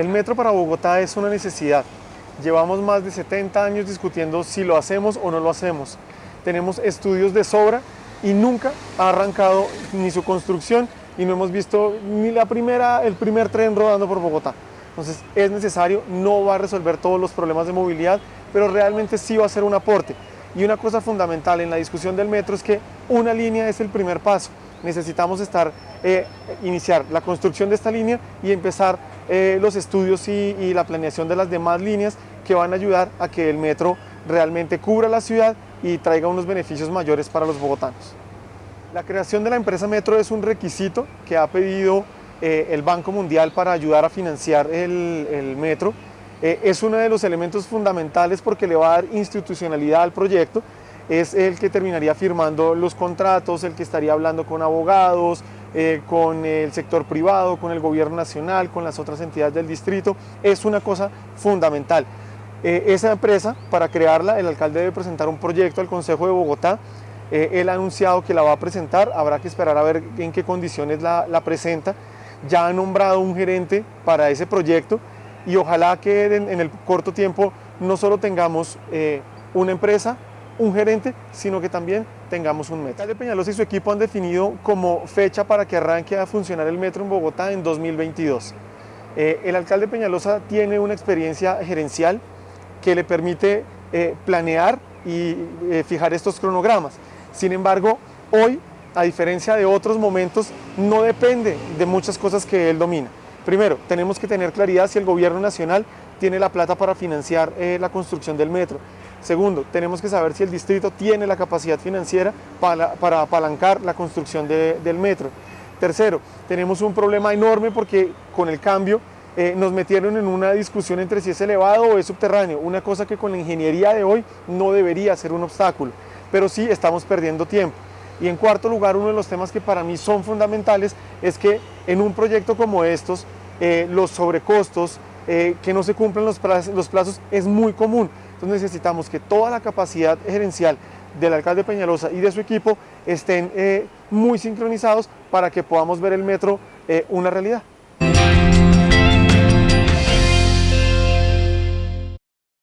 El metro para Bogotá es una necesidad. Llevamos más de 70 años discutiendo si lo hacemos o no lo hacemos. Tenemos estudios de sobra y nunca ha arrancado ni su construcción y no hemos visto ni la primera, el primer tren rodando por Bogotá. Entonces es necesario, no va a resolver todos los problemas de movilidad, pero realmente sí va a ser un aporte. Y una cosa fundamental en la discusión del metro es que una línea es el primer paso. Necesitamos estar, eh, iniciar la construcción de esta línea y empezar eh, los estudios y, la planeación de las demás líneas que van a ayudar a que el metro realmente cubra la ciudad y traiga unos beneficios mayores para los bogotanos. La creación de la empresa Metro es un requisito que ha pedido eh, el Banco Mundial para ayudar a financiar el, el metro. Eh, es uno de los elementos fundamentales porque le va a dar institucionalidad al proyecto. Es el que terminaría firmando los contratos, el que estaría hablando con abogados, eh, con el sector privado, con el gobierno nacional, con las otras entidades del distrito. Es una cosa fundamental. Eh, esa empresa, para crearla, el alcalde debe presentar un proyecto al Consejo de Bogotá. Eh, él ha anunciado que la va a presentar, habrá que esperar a ver en qué condiciones la, presenta. Ya ha nombrado un gerente para ese proyecto y ojalá que en, el corto tiempo no solo tengamos una empresa, un gerente, sino que también tengamos un metro. Alcalde Peñalosa y su equipo han definido como fecha para que arranque a funcionar el metro en Bogotá en 2022. Eh, el alcalde Peñalosa tiene una experiencia gerencial, que le permite eh, planear y eh, fijar estos cronogramas. Sin embargo, hoy, a diferencia de otros momentos, no depende de muchas cosas que él domina. Primero, tenemos que tener claridad si el gobierno nacional tiene la plata para financiar la construcción del metro. Segundo, tenemos que saber si el distrito tiene la capacidad financiera para, para apalancar la construcción de, del metro. Tercero, tenemos un problema enorme porque con el cambio eh, nos metieron en una discusión entre si es elevado o es subterráneo, una cosa que con la ingeniería de hoy no debería ser un obstáculo, pero sí estamos perdiendo tiempo. Y en cuarto lugar, uno de los temas que para mí son fundamentales es que en un proyecto como estos, eh, los sobrecostos, eh, que no se cumplen los plazos, es muy común. Entonces necesitamos que toda la capacidad gerencial del alcalde Peñalosa y de su equipo estén eh, muy sincronizados para que podamos ver el metro eh, una realidad.